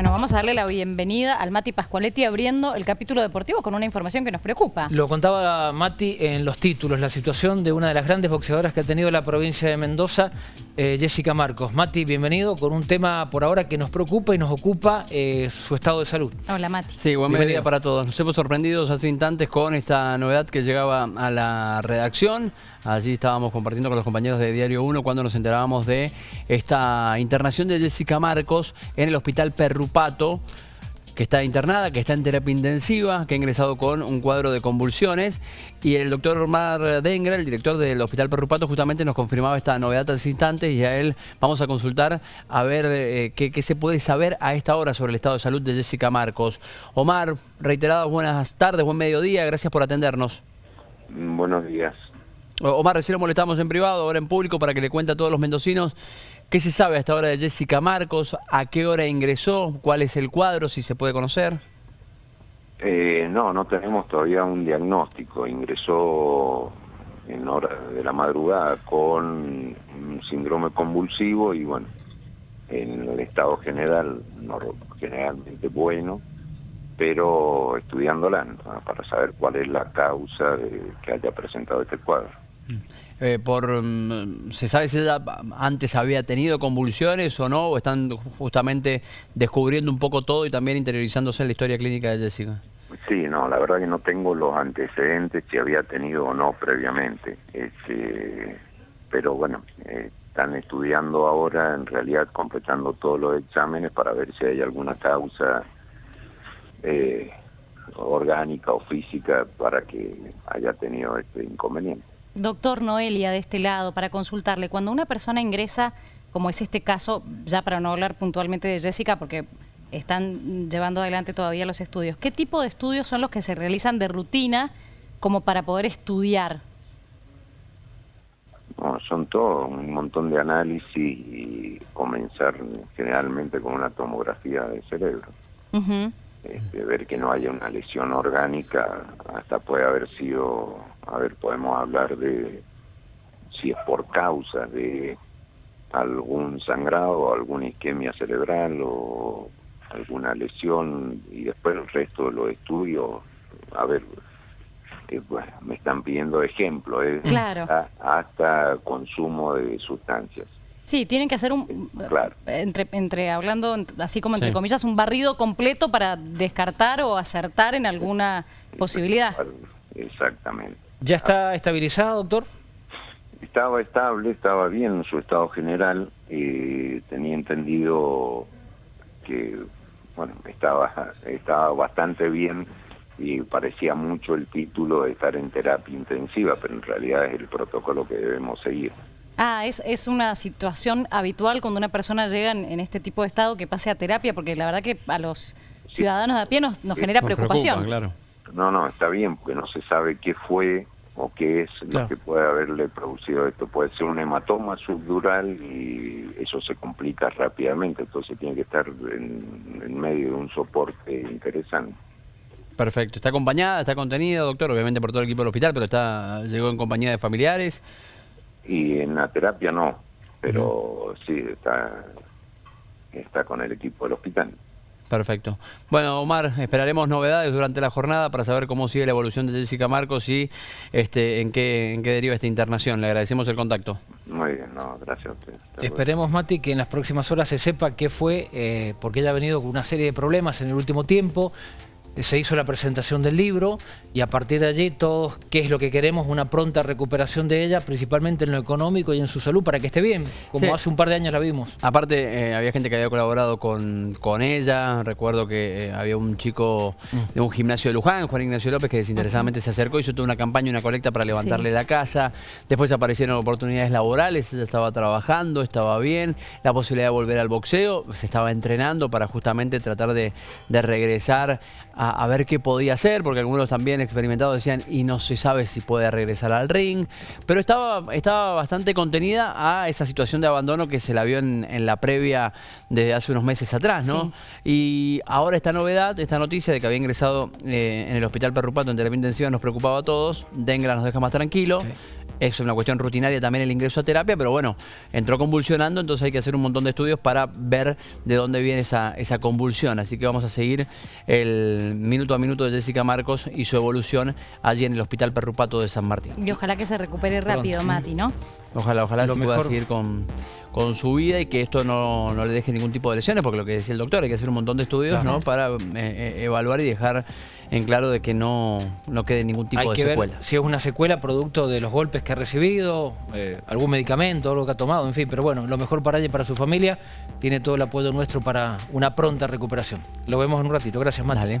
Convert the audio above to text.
Bueno, vamos a darle la bienvenida al Mati Pascualetti abriendo el capítulo deportivo con una información que nos preocupa. Lo contaba Mati en los títulos, la situación de una de las grandes boxeadoras que ha tenido la provincia de Mendoza, eh, Jessica Marcos. Mati, bienvenido con un tema por ahora que nos preocupa y nos ocupa eh, su estado de salud. Hola Mati. Sí, buen mediodía para todos. Nos hemos sorprendido hace instantes con esta novedad que llegaba a la redacción. Allí estábamos compartiendo con los compañeros de Diario 1 cuando nos enterábamos de esta internación de Jessica Marcos en el Hospital Perrupato que está internada, que está en terapia intensiva, que ha ingresado con un cuadro de convulsiones. Y el doctor Omar Dengra, el director del Hospital Perrupato, justamente nos confirmaba esta novedad hace instantes y a él vamos a consultar a ver eh, qué, qué, se puede saber a esta hora sobre el estado de salud de Jessica Marcos. Omar, reiteradas buenas tardes, buen mediodía, gracias por atendernos. Buenos días. Omar, recién lo molestamos en privado, ahora en público, para que le cuente a todos los mendocinos qué se sabe hasta ahora de Jessica Marcos, a qué hora ingresó, cuál es el cuadro, si se puede conocer. Eh, no, no tenemos todavía un diagnóstico. Ingresó en hora de la madrugada con un síndrome convulsivo y bueno, en el estado general, no, generalmente bueno, pero estudiándola para saber cuál es la causa de que haya presentado este cuadro. Eh, por, mm, ¿Se sabe si ella antes había tenido convulsiones o no? ¿O están justamente descubriendo un poco todo y también interiorizándose en la historia clínica de Jessica? Sí, no, la verdad que no tengo los antecedentes si había tenido o no previamente. Este, pero bueno, eh, están estudiando ahora, en realidad completando todos los exámenes para ver si hay alguna causa eh, orgánica o física para que haya tenido este inconveniente. Doctor Noelia, de este lado, para consultarle, cuando una persona ingresa, como es este caso, ya para no hablar puntualmente de Jessica, porque están llevando adelante todavía los estudios, ¿qué tipo de estudios son los que se realizan de rutina como para poder estudiar? son todo un montón de análisis y comenzar generalmente con una tomografía de cerebro. Este, ver que no haya una lesión orgánica, hasta puede haber sido, a ver, podemos hablar de si es por causa de algún sangrado, alguna isquemia cerebral o alguna lesión y después el resto de los estudios, a ver, eh, me están pidiendo ejemplos, ¿eh? hasta consumo de sustancias. Sí, tienen que hacer un, entre, entre hablando así como entre comillas, un barrido completo para descartar o acertar en alguna posibilidad. Exactamente. ¿Ya está estabilizado, doctor? Estaba estable, estaba bien en su estado general. Eh, tenía entendido que, bueno, estaba, estaba bastante bien y parecía mucho el título de estar en terapia intensiva, pero en realidad es el protocolo que debemos seguir. Ah, es, es una situación habitual cuando una persona llega en, este tipo de estado que pase a terapia, porque la verdad que a los ciudadanos de a pie nos, genera preocupación. claro. No, no, está bien, porque no se sabe qué fue o qué es lo que puede haberle producido esto. Puede ser un hematoma subdural y eso se complica rápidamente, entonces tiene que estar en, en medio de un soporte interesante. Perfecto. ¿Está acompañada, está contenida, doctor? Obviamente por todo el equipo del hospital, pero está llegó en compañía de familiares. Y en la terapia no, pero sí, está, está con el equipo del hospital. Perfecto. Bueno, Omar, esperaremos novedades durante la jornada para saber cómo sigue la evolución de Jessica Marcos y este, en, qué, en qué deriva esta internación. Le agradecemos el contacto. Muy bien, no, gracias a usted. Esperemos, Mati, que en las próximas horas se sepa qué fue, eh, porque ella ha venido con una serie de problemas en el último tiempo se hizo la presentación del libro y a partir de allí todos, ¿qué es lo que queremos? Una pronta recuperación de ella, principalmente en lo económico y en su salud, para que esté bien, como hace un par de años la vimos. Aparte, eh, había gente que había colaborado con, con ella, recuerdo que eh, había un chico mm. de un gimnasio de Luján, Juan Ignacio López, que desinteresadamente se acercó, hizo toda una campaña, una colecta para levantarle la casa, después aparecieron oportunidades laborales, ella estaba trabajando, estaba bien, la posibilidad de volver al boxeo, se estaba entrenando para justamente tratar de, de regresar a, ver qué podía hacer, porque algunos también experimentados decían, y no se sabe si puede regresar al ring, pero estaba, estaba bastante contenida a esa situación de abandono que se la vio en, la previa desde hace unos meses atrás, ¿no? Y ahora esta novedad, esta noticia de que había ingresado eh, en el hospital Perrupato en terapia intensiva nos preocupaba a todos, Dengra nos deja más tranquilo. Es una cuestión rutinaria también el ingreso a terapia, pero bueno, entró convulsionando, entonces hay que hacer un montón de estudios para ver de dónde viene esa, esa convulsión. Así que vamos a seguir el minuto a minuto de Jessica Marcos y su evolución allí en el Hospital Perrupato de San Martín. Y ojalá que se recupere rápido, Mati, ¿no? Ojalá, ojalá se pueda seguir con, con su vida y que esto no, le deje ningún tipo de lesiones, porque lo que decía el doctor, hay que hacer un montón de estudios ¿no? para eh, eh, evaluar y dejar en claro de que no, no quede ningún tipo hay de que secuela. Ver si es una secuela producto de los golpes que ha recibido, eh, algún medicamento, algo que ha tomado, en fin, pero bueno, lo mejor para ella y para su familia, tiene todo el apoyo nuestro para una pronta recuperación. Lo vemos en un ratito. Gracias, Mati.